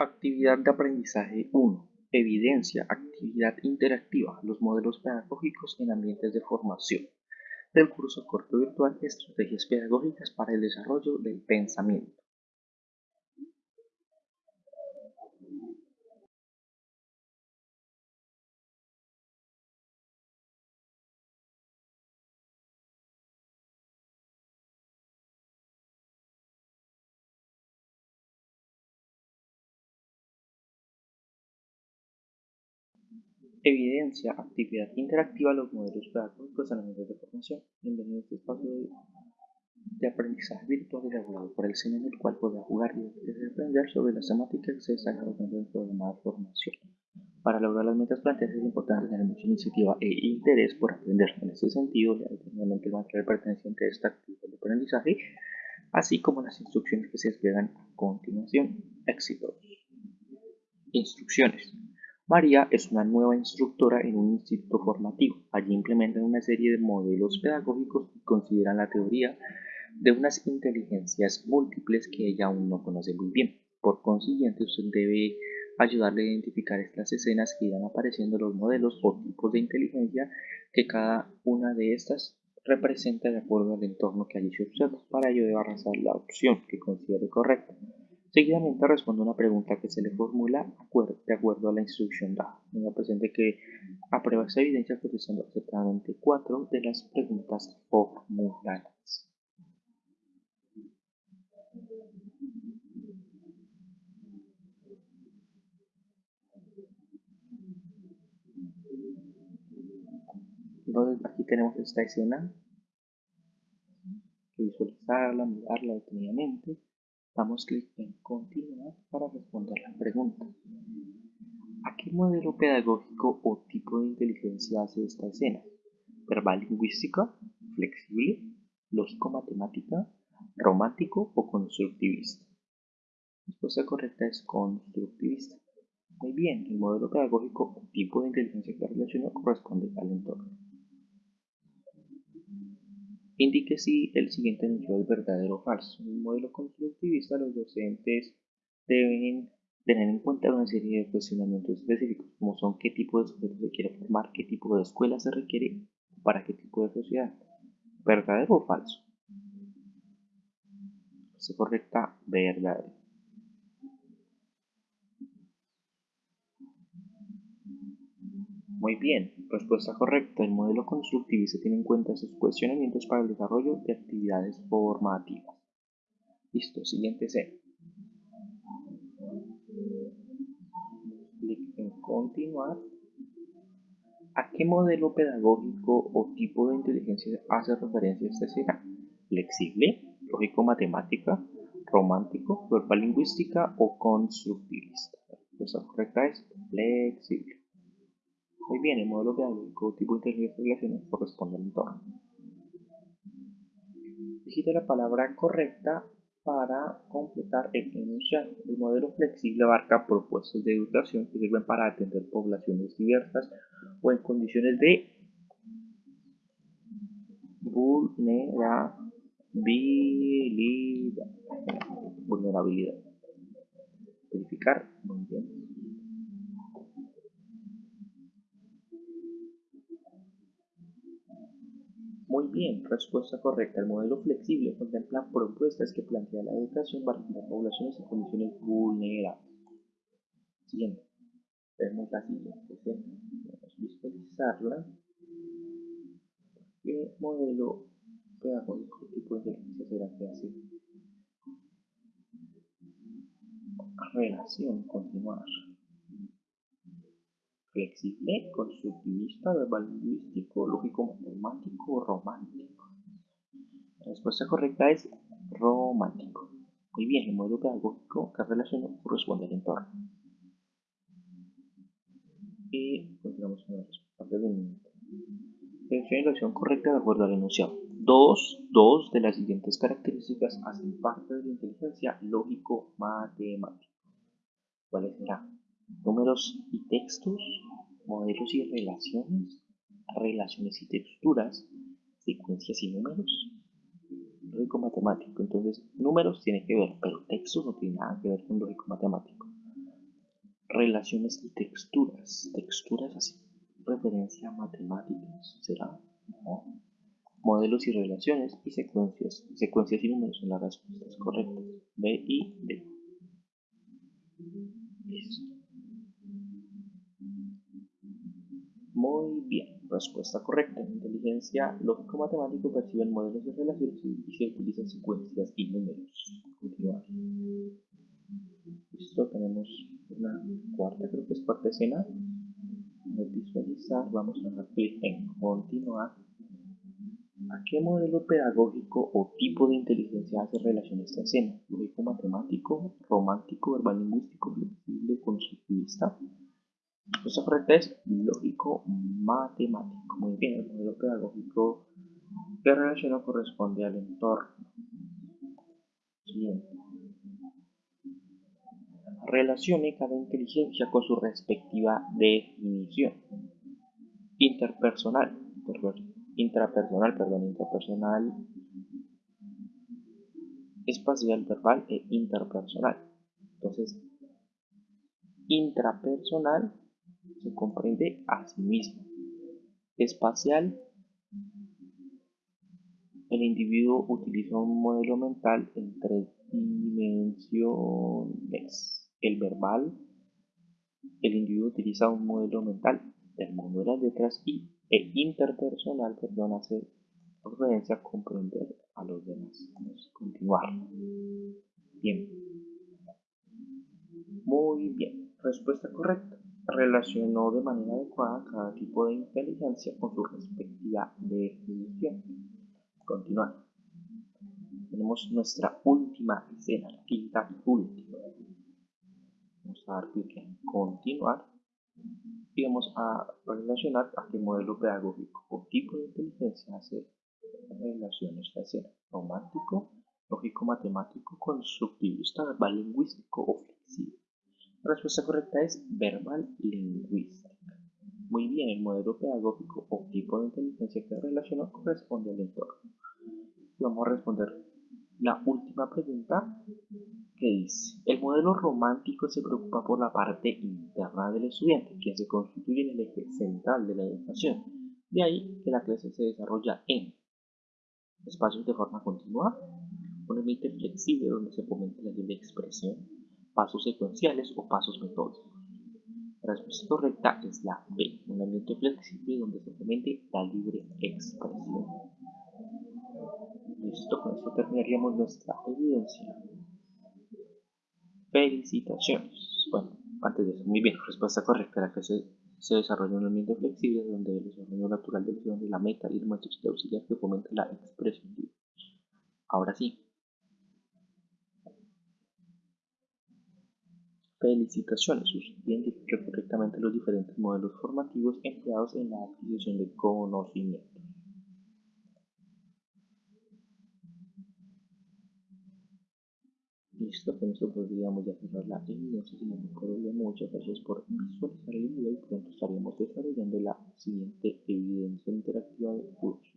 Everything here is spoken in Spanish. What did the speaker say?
Actividad de aprendizaje 1. Evidencia, actividad interactiva, los modelos pedagógicos en ambientes de formación. Del curso corto virtual Estrategias pedagógicas para el desarrollo del pensamiento. Evidencia, actividad interactiva, los modelos pedagógicos en ambientes de formación. Bienvenido a este espacio de, aprendizaje virtual elaborado por el cine en el cual podrá jugar y aprender sobre las temáticas que se desarrollan del programa de formación. Para lograr las metas planteadas es importante tener mucha iniciativa e interés por aprender. En este sentido, determinadamente el material perteneciente a esta actividad de aprendizaje, así como las instrucciones que se despliegan a continuación. Éxitos. Instrucciones. María es una nueva instructora en un instituto formativo. Allí implementan una serie de modelos pedagógicos y consideran la teoría de unas inteligencias múltiples que ella aún no conoce muy bien. Por consiguiente, usted debe ayudarle a identificar estas escenas que irán apareciendo los modelos o tipos de inteligencia que cada una de estas representa de acuerdo al entorno que allí se observa. Para ello debe arrasar la opción que considere correcta. Seguidamente responde una pregunta que se le formula de acuerdo a la instrucción dada. Tenga presente que aprueba esa evidencia contestando acertadamente cuatro de las preguntas formuladas. Entonces aquí tenemos esta escena. Visualizarla, mirarla detenidamente Damos clic en Continuar para responder la pregunta. ¿A qué modelo pedagógico o tipo de inteligencia hace esta escena? ¿Verbal lingüística? ¿Flexible? ¿Lógico-matemática? ¿Romántico o constructivista? La respuesta correcta es constructivista. Muy bien, el modelo pedagógico o tipo de inteligencia que relaciona corresponde al entorno. Indique si el siguiente anuncio es verdadero o falso. En un modelo constructivista, los docentes deben tener en cuenta una serie de cuestionamientos específicos, como son qué tipo de sujeto se quiere formar, qué tipo de escuela se requiere, para qué tipo de sociedad. ¿Verdadero o falso? Se correcta, verdadero. Muy bien, respuesta correcta. El modelo constructivista tiene en cuenta esos cuestionamientos para el desarrollo de actividades formativas. Listo, siguiente C. Clic en continuar. ¿A qué modelo pedagógico o tipo de inteligencia hace referencia esta escena? ¿Flexible, lógico-matemática, romántico, verbal lingüística o constructivista? La respuesta correcta es flexible. Muy bien, el modelo pedagógico tipo de inteligencia relaciones corresponde al entorno. Digite la palabra correcta para completar el enunciado. El modelo flexible abarca propuestas de educación que sirven para atender poblaciones diversas o en condiciones de vulnerabilidad. vulnerabilidad. Verificar. Muy bien. Bien, respuesta correcta. El modelo flexible contempla propuestas que plantea la educación para atender poblaciones en condiciones vulnerables. Siguiente. Vemos la siguiente a visualizarla. ¿Qué modelo pedagógico tipo de inteligencia será que hace? Relación, continuar flexible, constructivista, verbal lingüístico, lógico matemático romántico. La respuesta correcta es romántico. Muy bien, el modelo pedagógico que relaciona corresponde al entorno. Y continuamos con la respuesta del Define la opción correcta de acuerdo al enunciado. Dos, dos de las siguientes características hacen parte de la inteligencia lógico-matemática. ¿Cuáles serán? Números y textos, modelos y relaciones, relaciones y texturas, secuencias y números, lógico matemático. Entonces, números tiene que ver, pero textos no tiene nada que ver con lógico matemático. Relaciones y texturas. Texturas así. Referencia a matemáticas. ¿Será? Modelos y relaciones y secuencias. Secuencias y números son las respuestas correctas. B y D. Listo. Muy bien, respuesta correcta. Inteligencia lógico-matemático perciben modelos de relaciones y se utilizan secuencias y números. Continuar. Listo, tenemos una cuarta, creo que es cuarta escena. Vamos a visualizar, vamos a dar clic en continuar. ¿A qué modelo pedagógico o tipo de inteligencia hace relación esta escena? Lógico-matemático, romántico, verbal lingüístico, flexible, constructivista. Esta correcta es lógico matemático. Muy bien, el modelo pedagógico que relaciona corresponde al entorno. Siguiente. Relacione cada inteligencia con su respectiva definición. Interpersonal, intrapersonal, perdón, interpersonal, espacial, verbal e interpersonal. Entonces, intrapersonal se comprende a sí mismo. Espacial, el individuo utiliza un modelo mental en tres dimensiones. El verbal, el individuo utiliza un modelo mental del mundo de las letras y e interpersonal, perdón, hace referencia a comprender a los demás. Vamos a continuar. Bien. Muy bien. Respuesta correcta relacionó de manera adecuada cada tipo de inteligencia con su respectiva definición. Continuar. Tenemos nuestra última escena, la quinta y última. Vamos a dar clic en continuar y vamos a relacionar a qué modelo pedagógico o tipo de inteligencia hace relación esta escena. Romántico, lógico matemático, constructivista, verbal lingüístico o flexible. La respuesta correcta es verbal lingüística. Muy bien, el modelo pedagógico o tipo de inteligencia que relaciona corresponde al entorno. Vamos a responder la última pregunta que dice, el modelo romántico se preocupa por la parte interna del estudiante, que se constituye en el eje central de la educación. De ahí que la clase se desarrolla en espacios de forma continua, un ambiente flexible donde se fomenta la libre expresión, pasos secuenciales o pasos metódicos. La respuesta correcta es la B, un ambiente flexible donde se fomente la libre expresión. Listo, con esto terminaríamos nuestra evidencia. Felicitaciones. Bueno, antes de eso, muy bien, respuesta correcta. La que se, se desarrolla un ambiente flexible donde el desarrollo natural del de la meta y el método de auxiliar que fomenta la expresión. Ahora sí, Felicitaciones, usted correctamente los diferentes modelos formativos empleados en la adquisición de conocimiento. Listo, con esto podríamos ya cerrar la evidencia, sin embargo, muchas gracias por visualizar el video y pronto estaremos desarrollando la siguiente evidencia interactiva del curso.